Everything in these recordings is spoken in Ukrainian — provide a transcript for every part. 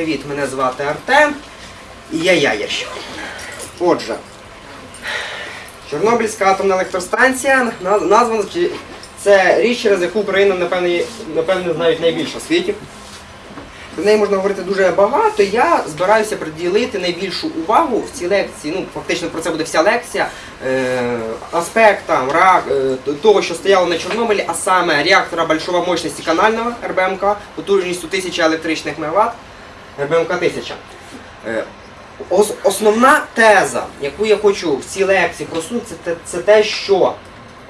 привіт! Мене звати Артем і я Яєрщик. Отже, Чорнобильська атомна електростанція названа це річ, через яку Україна, напевно, є- напевно, знають найбільше в світі. Про неї можна говорити дуже багато. Я збираюся приділити найбільшу увагу в цій лекції. Ну, фактично про це буде вся лекція. Е, аспектам е, того, що стояло на Чорнобилі, а саме реактора большого мощності канального РБМК потужністю 1000 електричних МВт, РБМК 1000. Е, основна теза, яку я хочу в цій лекції просунути, це, це те, що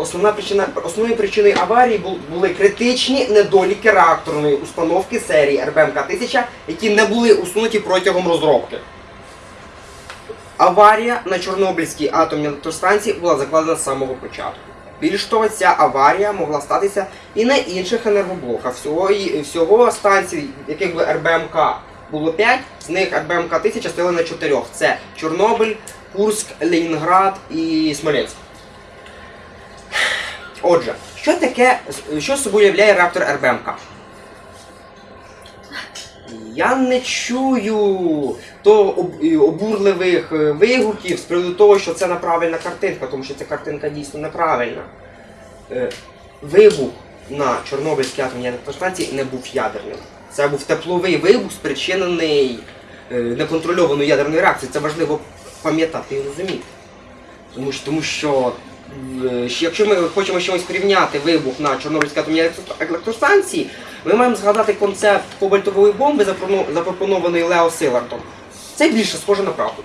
Основна причина, основною причиною аварії були критичні недоліки реакторної установки серії РБМК-1000, які не були усунуті протягом розробки. Аварія на Чорнобильській атомній електростанції була закладена з самого початку. Більш того, ця аварія могла статися і на інших енергоблоках. Всього, всього станцій, яких би РБМК було 5, з них РБМК-1000 стояли на 4. Це Чорнобиль, Курськ, Ленінград і Смоленськ. Отже, що таке, що собою являє реактор РБМК? Я не чую то об- обурливих е, вигуків з приводу того, що це неправильна картинка, тому що ця картинка дійсно неправильна. Е, Вибух на Чорнобильській атомній електростанції не був ядерним. Це був тепловий вибух, спричинений е, неконтрольованою ядерною реакцією. Це важливо пам'ятати і розуміти. Тому що, тому що е, якщо ми хочемо чимось порівняти вибух на Чорнобильській атомній електростанції, ми маємо згадати концепт кобальтової бомби, запропоно- запропонований Лео Силартом. Це більше схоже на правду.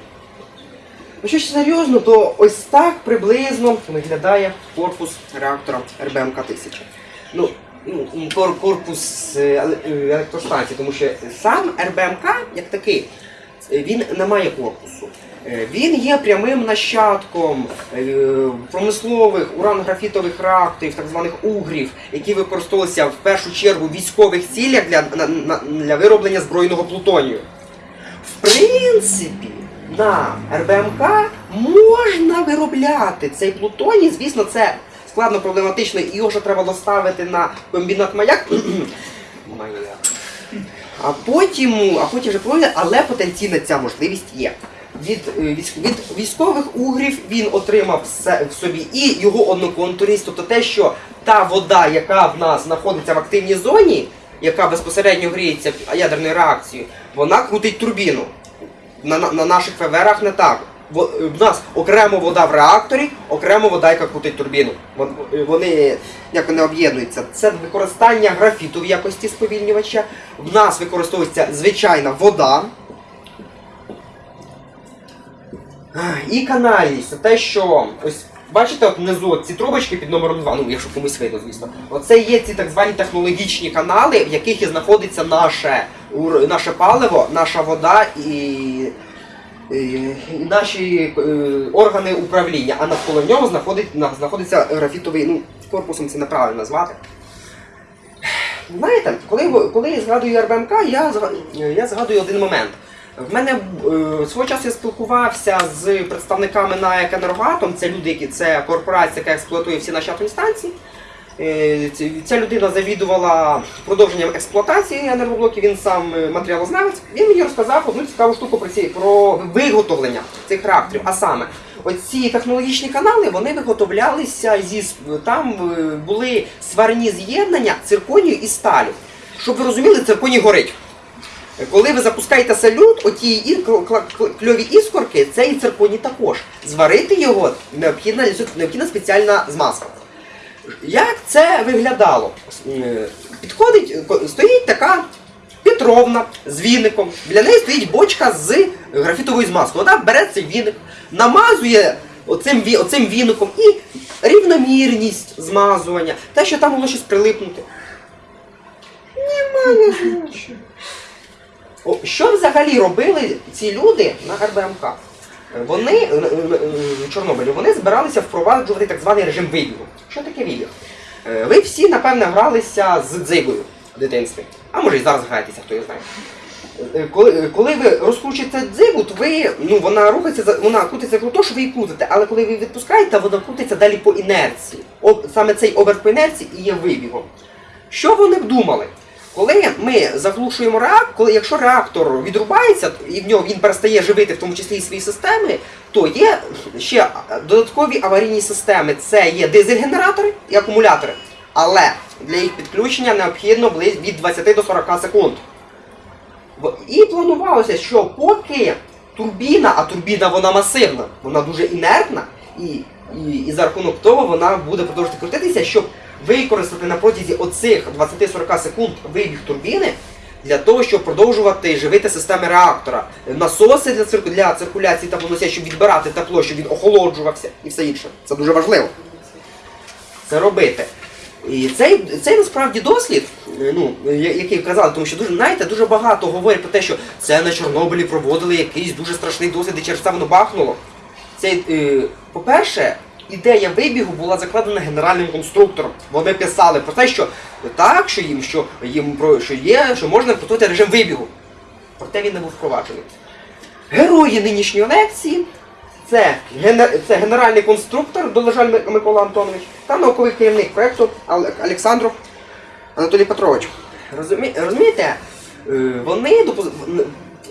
Ну що ж серйозно, то ось так приблизно виглядає корпус реактора РБМК-1000. Ну, ну, кор- корпус е, е, електростанції, тому що сам РБМК, як такий, е, він не має корпусу. Він є прямим нащадком промислових уран-графітових реакторів, так званих угрів, які використовувалися в першу чергу в військових цілях для, для вироблення збройного плутонію. В принципі, на РБМК можна виробляти цей плутоній. Звісно, це складно проблематично, і його треба доставити на комбінат маяк. А потім, а потім вже проводять, але потенційна ця можливість є. Від, е, від військових угрів він отримав в собі і його одноконтурність, тобто те, що та вода, яка в нас знаходиться в активній зоні, яка безпосередньо гріється ядерною реакцією, вона крутить турбіну. На, на, на наших ФВРах не так. В нас окремо вода в реакторі, окремо вода, яка крутить турбіну. Е, Вони як вони об'єднуються. Це використання графіту в якості сповільнювача. В нас використовується звичайна вода. І канальність. Це те, що ось бачите, от внизу ці трубочки під номером 2, ну якщо комусь видно, звісно. Оце є ці так звані технологічні канали, в яких і знаходиться наше, наше паливо, наша вода і наші е, органи управління. А навколо нього знаходиться графітовий, ну, корпусом це неправильно назвати. Знаєте, коли, коли я згадую РБМК, я, я згадую один момент. В мене е, свого часу я спілкувався з представниками НАЕК «Енергоатом», це люди, які це корпорація, яка експлуатує всі наші атомні станції. Е, Ця людина завідувала продовженням експлуатації енергоблоків, він сам е, матеріалознавець. Він мені розказав одну цікаву штуку про, ці, про виготовлення цих реакторів. А саме, оці технологічні канали вони виготовлялися зі там е, були сварні з'єднання цирконію і сталю. Щоб ви розуміли, цирконій горить. Коли ви запускаєте салют, оті кльові іскорки, це і цирконій також. Зварити його необхідна, необхідна спеціальна змазка. Як це виглядало? Підходить, стоїть така Петровна з віником. Біля неї стоїть бочка з графітовою змазкою. Вона бере цей віник, намазує оцим, оцим віником і рівномірність змазування, те, що там могло щось прилипнути. Немає нічого. Що взагалі робили ці люди на РБМК? Вони е, е, е, в Чорнобилі вони збиралися впроваджувати так званий режим вибігу. Що таке вибіг? Е, Ви всі, напевне, гралися з дзигою в дитинстві. А може і зараз граєтеся, хто його знає. Е, Коли, е, коли ви розкручуєте дзигу, то ви, ну, вона рухається, вона крутиться круто, що ви її крутите, але коли ви відпускаєте, вона крутиться далі по інерції. Саме цей оберт по інерції і є вибігом. Що вони б думали? Коли ми заглушуємо реактор, коли якщо реактор відрубається і в нього він перестає живити, в тому числі і свої системи, то є ще додаткові аварійні системи. Це є дизель-генератори і акумулятори. Але для їх підключення необхідно від 20 до 40 секунд. І планувалося, що поки турбіна, а турбіна вона масивна, вона дуже інертна, і, і, і за рахунок того вона буде продовжувати крутитися, щоб використати на протязі оцих 20-40 секунд вибіг турбіни для того, щоб продовжувати живити системи реактора. Насоси для, цирку, для циркуляції теплоносія, щоб відбирати тепло, щоб він охолоджувався і все інше. Це дуже важливо. Це робити. І цей, цей насправді дослід, е, ну, який вказали, тому що дуже, знаєте, дуже багато говорять про те, що це на Чорнобилі проводили якийсь дуже страшний дослід, і через це воно бахнуло. Цей, е, по-перше, ідея вибігу була закладена генеральним конструктором. Вони писали про те, що так, що їм, що їм про що є, що можна поставити режим вибігу. Проте він не був впроваджений. Герої нинішньої лекції це, це генеральний конструктор Долежаль Ми- Микола Антонович та науковий керівник проєкту Олександров Анатолій Петрович. Розумі... Розумієте, е, вони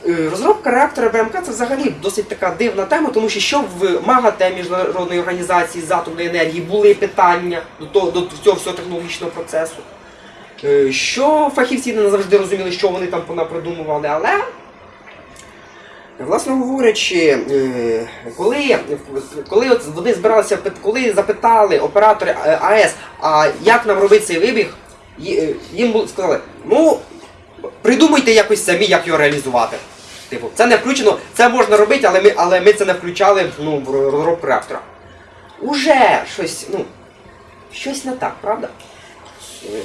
розробка реактора БМК це взагалі досить така дивна тема, тому що що в МАГАТЕ міжнародної організації з атомної енергії були питання до, того, до цього всього технологічного процесу. Е, Що фахівці не завжди розуміли, що вони там понапридумували, але Власне говорячи, е, коли, коли от вони збиралися, коли запитали оператори е, АЕС, а як нам робити цей вибіг, е, їм сказали, ну придумайте якось самі, як його реалізувати. Типу, це не включено, це можна робити, але ми, але ми це не включали ну, в розробку реактора. Уже щось, ну, щось не так, правда? Е,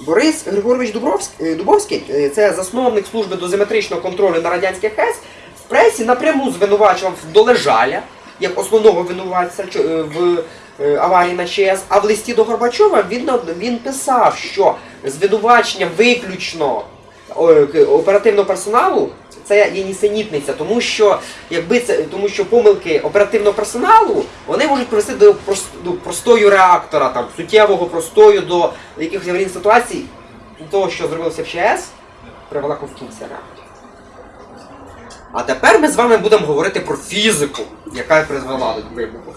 Борис Григорович Дубовський, е, це засновник служби дозиметричного контролю на радянських ХЕС, в пресі напряму звинувачував Долежаля як основного винуватця е, в е, аварії на ЧАЕС, а в листі до Горбачова він, він писав, що звинувачення виключно оперативного персоналу це є нісенітниця, тому що якби це тому, що помилки оперативного персоналу вони можуть привести до, до простою реактора, там суттєвого простою до якихось аварійних ситуацій. Того, що зробилося в ЧАЕС, привела конструкція реактора. А тепер ми з вами будемо говорити про фізику, яка призвела до вибуху.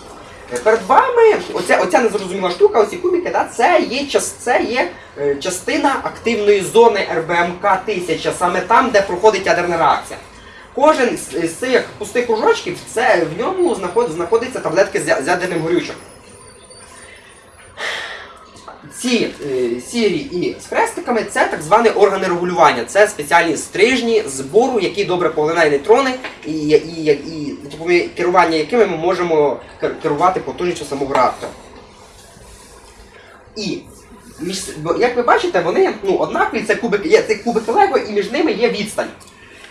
Перед вами оця, оця незрозуміла штука, оці кубики, да, це є, це є е, частина активної зони РБМК 1000, саме там, де проходить ядерна реакція. Кожен з, цих пустих кружочків, це, в ньому знаход, знаходиться таблетки з, ядерним горючим. Ці е, сірі і з хрестиками це так звані органи регулювання. Це спеціальні стрижні збору, які добре поглинають нейтрони, і, і, і, і керування якими ми можемо керувати потужністю самого реактора. І між, як ви бачите, вони ну, однакові, це кубики, є це кубики Лего, і між ними є відстань.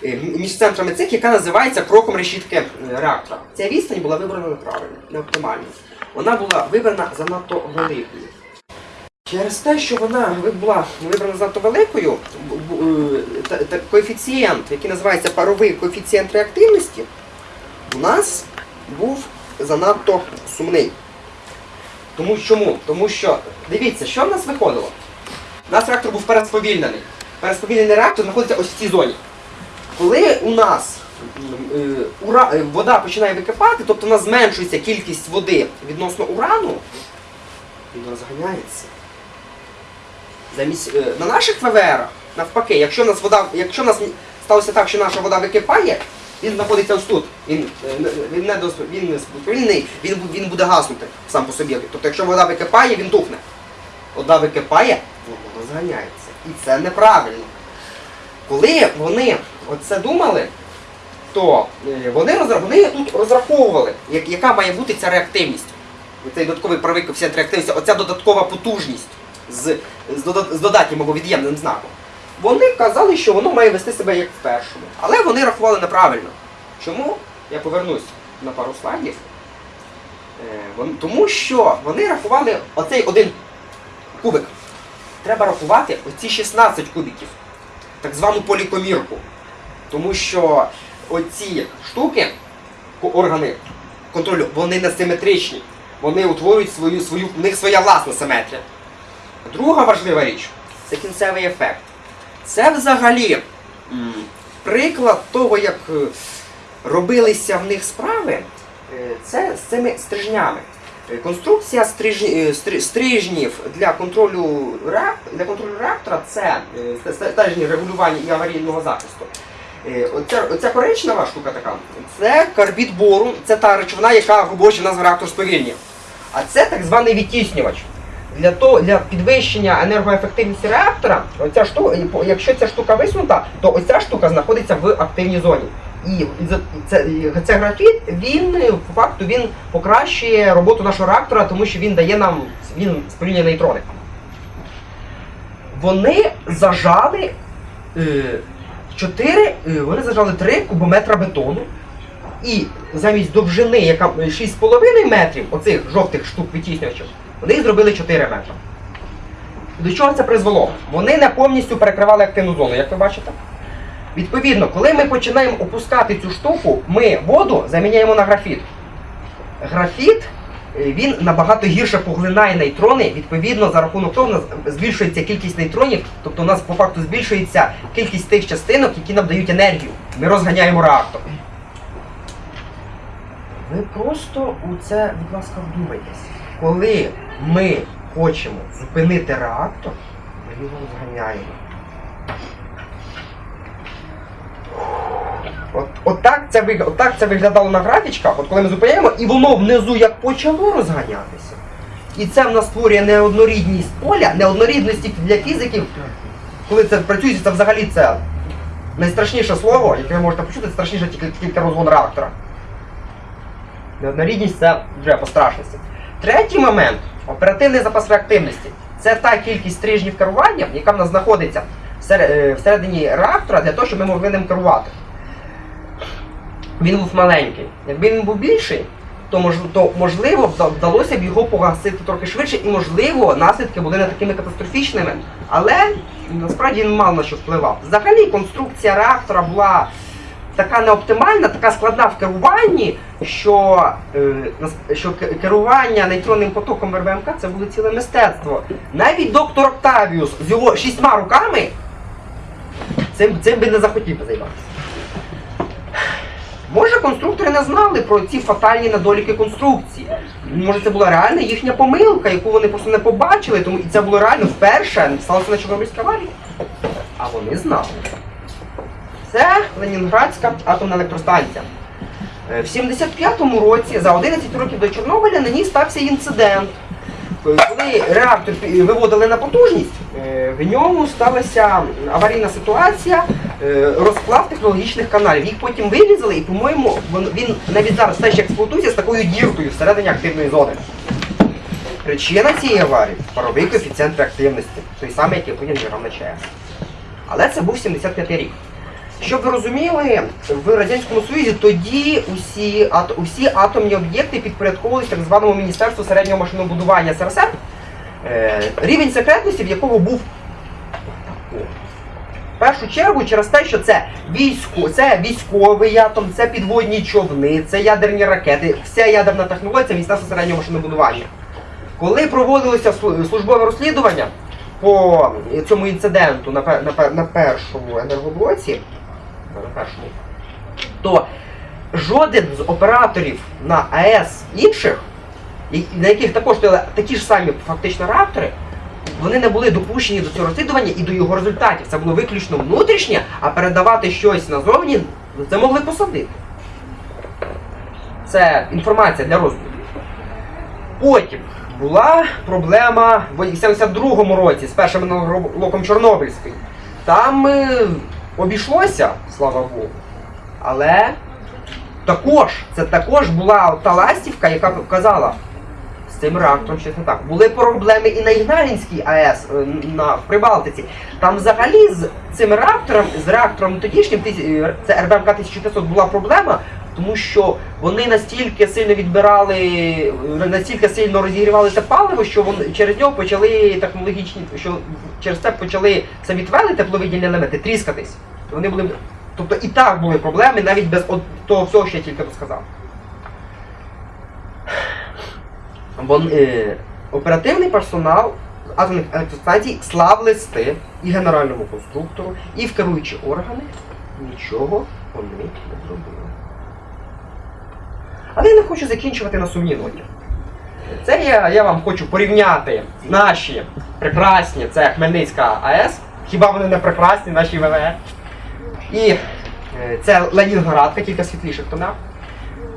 Е, Між центрами цих, яка називається кроком решітки е, реактора. Ця відстань була вибрана неправильно, не оптимально. Вона була вибрана занадто великою. Через те, що вона була вибрана занадто великою, е, коефіцієнт, який називається паровий коефіцієнт реактивності, нас був занадто сумний. Тому чому? Тому що, дивіться, що в нас виходило? У нас реактор був пересповільнений. Пересповільнений реактор знаходиться ось в цій зоні. Коли у нас е, е, вода починає википати, тобто у нас зменшується кількість води відносно урану, він розганяється. Замість, е, на наших ВВР, навпаки, якщо в нас вода, якщо в нас сталося так, що наша вода википає, він знаходиться ось тут. Він, е, він не дос- він не сповільний, він, він буде гаснути сам по собі. Тобто, якщо вода википає, він тухне. Вода википає, воно розганяється. І це неправильно. Коли вони оце думали, то е, вони, розра- вони тут розраховували, як- яка має бути ця реактивність. Цей додатковий правий коефіцієнт реактивності, оця додаткова потужність з, з, дода- з додатнім або від'ємним знаком. Вони казали, що воно має вести себе як в першому. Але вони рахували неправильно. Чому? Я повернусь на пару слайдів. Е, Тому що вони рахували оцей один кубик. Треба рахувати оці 16 кубиків, так звану полікомірку. Тому що оці штуки, органи контролю, вони не симетричні. Вони утворюють свою, свою, в них своя власна симетрія. Друга важлива річ це кінцевий ефект. Це взагалі приклад того, як е, робилися в них справи, е, це з цими стрижнями. Е, Конструкція стриж... стрижнів для контролю для контролю реактора це стежні регулювання і аварійного захисту. Оця, оця коричнева штука така, це карбід бору, це та речовина, яка робоча в нас в реактор сповільнює. А це так званий відтіснювач. Для того, для підвищення енергоефективності реактора, оця штука, якщо ця штука висунута, то оця штука знаходиться в активній зоні. І це, це графіт, він е, по факту він покращує роботу нашого реактора, тому що він дає нам він сповільнює нейтрони. Вони зажали е, 4, е, вони зажали 3 кубометра бетону. І замість довжини, яка 6,5 метрів, оцих жовтих штук витіснювачів, вони їх зробили 4 метри. До чого це призвело? Вони не повністю перекривали активну зону, як ви бачите. Відповідно, коли ми починаємо опускати цю штуку, ми воду заміняємо на графіт. Графіт е, він набагато гірше поглинає нейтрони, відповідно, за рахунок того, у нас збільшується кількість нейтронів, тобто у нас по факту збільшується кількість тих частинок, які нам дають енергію. Ми розганяємо реактор. Ви просто у це, будь ласка, вдумайтесь. Коли ми хочемо зупинити реактор, ми його розганяємо. От, от, так це, виг- от так це виглядало на графічках, от коли ми зупиняємо, і воно внизу як почало розганятися. І це в нас створює неоднорідність поля, неоднорідності для фізиків. Коли це працює, це взагалі це найстрашніше слово, яке ви можете почути, це страшніше тільки, тільки розгон реактора. Неоднорідність це вже по страшності. Третій момент оперативний запас реактивності. Це та кількість стрижнів керування, яка в нас знаходиться е, всередині реактора для того, щоб ми могли ним керувати. Він був маленький. Якби він був більший, то, мож, то можливо вдалося б його погасити трохи швидше, і можливо наслідки були не такими катастрофічними. Але насправді він мало на що впливав. Взагалі конструкція реактора була така неоптимальна, така складна в керуванні, що, е, що керування нейтронним потоком в РБМК це було ціле мистецтво. Навіть доктор Октавіус з його шістьма руками цим, цим би не захотів займатися. Може, конструктори не знали про ці фатальні недоліки конструкції. Може, це була реальна їхня помилка, яку вони просто не побачили, тому і це було реально вперше сталося на Чорнобильській аварії. А вони знали. Це Ленінградська атомна електростанція. Е, В 75-му році, за 11 років до Чорнобиля, на ній стався інцидент. Коли реактор виводили на потужність, е, в ньому сталася аварійна ситуація, е, розклад технологічних каналів. Їх потім вирізали, і, по-моєму, він навіть зараз все ще експлуатується з такою діркою всередині активної зони. Причина цієї аварії паровий коефіцієнт реактивності, той самий, який потім на ЧАЕС. Але це був 75 рік. Щоб ви розуміли, в Радянському Союзі тоді усі, усі атомні об'єкти підпорядковувалися так званому Міністерству середнього машинобудування СРСР, е, рівень секретності, в якого був в першу чергу через те, що це військо, це військовий атом, це підводні човни, це ядерні ракети, вся ядерна технологія це Міністерство середнього машинобудування. Коли проводилося службове розслідування по цьому інциденту на, на, на першому енергоблоці, першому, то жоден з операторів на АЕС інших, на яких також стояли такі ж самі фактично реактори, вони не були допущені до цього розслідування і до його результатів. Це було виключно внутрішнє, а передавати щось назовні це могли посадити. Це інформація для розвитку. Потім була проблема в 72-му році з першим енергоблоком Чорнобильський. Там е, обійшлося, слава Богу. Але також, це також була та ластівка, яка казала, з цим реактором щось не так. Були проблеми і на Ігналінській АЕС е, на, в Прибалтиці. Там взагалі з цим реактором, з реактором тодішнім, е, це РБМК 1500 була проблема, тому що вони настільки сильно відбирали, настільки сильно розігрівали це паливо, що вони через нього почали технологічні, що через це почали самі твели тепловидільні елементи тріскатись. Вони були, тобто і так були проблеми, навіть без от того всього, що я тільки розказав. Вон, е, оперативний персонал атомних електростанцій слав листи і генеральному конструктору, і в керуючі органи нічого вони не зробили. Але я не хочу закінчувати на ноті. Це я, я вам хочу порівняти наші прекрасні, це Хмельницька АЕС. Хіба вони не прекрасні, наші ВВР? І е, це Ленінградка, кілька світліших тонах.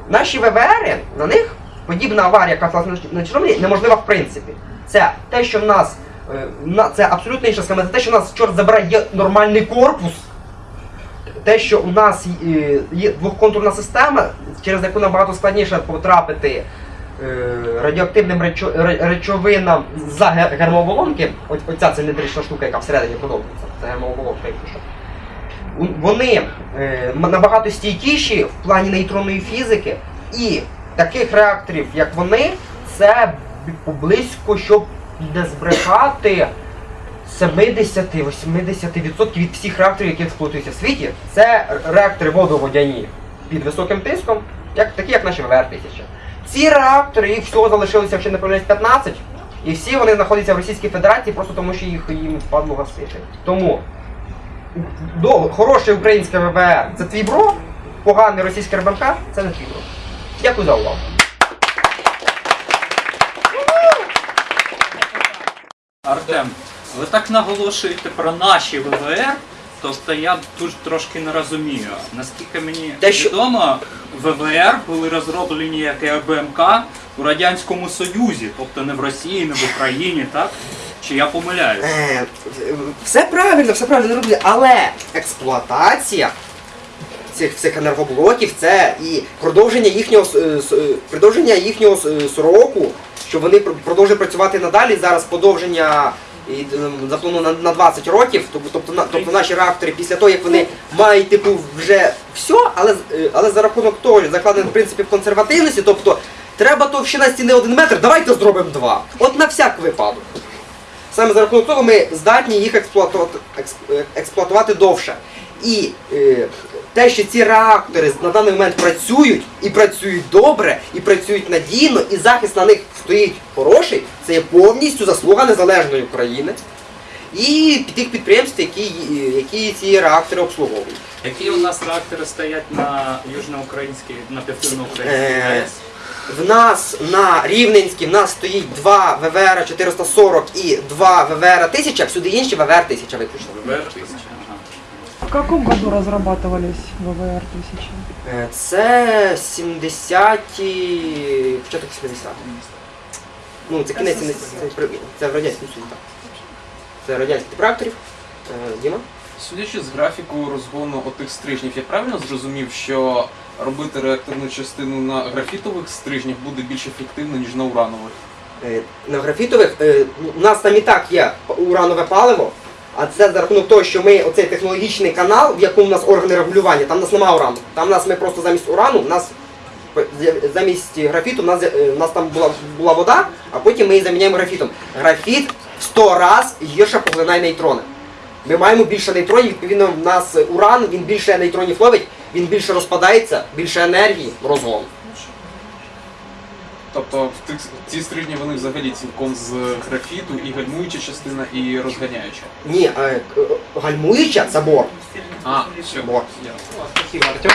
Наші ВВР, на них подібна аварія, яка сталася на Чорнобилі, неможлива в принципі. Це те, що в нас, е, це абсолютно інша схема, це те, що в нас, чорт забирає, є нормальний корпус. Те, що у нас е, є двохконтурна система, через яку набагато складніше потрапити е, радіоактивним речовинам за ге- гермооболонки, оця циліндрична штука, яка всередині продовжується, це гермооболонка, якщо що. Вони е, набагато стійкіші в плані нейтронної фізики, і таких реакторів, як вони, це б- поблизько, щоб не збрехати 70-80% від всіх реакторів, які експлуатуються в світі, це реактори водоводяні під високим тиском, як, такі як наші ВВР-1000. Ці реактори, їх всього залишилося, якщо не помиляюсь, 15, і всі вони знаходяться в Російській Федерації просто тому, що їх їм впадло гасити. Тому до, хороше українське ВВР це твій бро, поганий російський РБМК це не твій бро. Дякую за увагу. Артем, ви так наголошуєте про наші ВВР, тобто я тут трошки не розумію. Наскільки мені що- відомо, ВВР були розроблені як РБМК у Радянському Союзі, тобто не в Росії, не в Україні, так? Чи я помиляюсь? Е, все правильно, все правильно роблять, але експлуатація цих, цих енергоблоків це і продовження їхнього с- е, с- е, продовження їхнього с- е, сроку, що вони пр- продовжують працювати надалі. Зараз подовження і, заплановано на, на 20 років. Тобто, на- тобто наші реактори після того, як вони мають типу вже все, але, е, але за рахунок того, закладених принципів консервативності, тобто треба товщина стіни 1 метр, давайте зробимо 2. От на всяк випадок. Саме за рахунок того ми здатні їх експлуатувати, експ- е, експлуатувати довше. І е, те, що ці реактори на даний момент працюють і працюють добре, і працюють надійно, і захист на них стоїть хороший, це є повністю заслуга незалежної України і тих підприємств, які, які ці реактори обслуговують. Які у нас реактори стоять на южноукраїнській, на південноукраїнській Е, АЕС? В нас на Рівненській в нас стоїть два ВВР 440 і два ВВР 1000, а всюди інші ВВР 1000 виключно. ВВР 1000. В каком году разрабатывались ВВР-1000? Е, Це 70-ті, початок 70-х. Ну, це кінець, це, це, в радянському Союзі, так. Це радянських реакторів. Е, Діма? Судячи з графіку розгону отих стрижнів, я правильно зрозумів, що робити реакторну частину на графітових стрижнях буде більш ефективно, ніж на уранових? Е, На графітових, е, у нас там і так є уранове паливо, а це за рахунок того, що ми оцей технологічний канал, в якому у нас органи регулювання, там у нас немає урану. Там у нас ми просто замість урану, у нас замість графіту, у нас, е, у нас там була, була вода, а потім ми її заміняємо графітом. Графіт в 100 раз гірше поглинає нейтрони. Ми маємо більше нейтронів, відповідно, в нас уран, він більше нейтронів ловить, він більше розпадається, більше енергії, розгон. Тобто в тих, ці стрижні вони взагалі цілком з графіту, і гальмуюча частина, і розганяюча. Ні, а, к- гальмуюча це бор. А, все. Бор. Спасибо, Артем.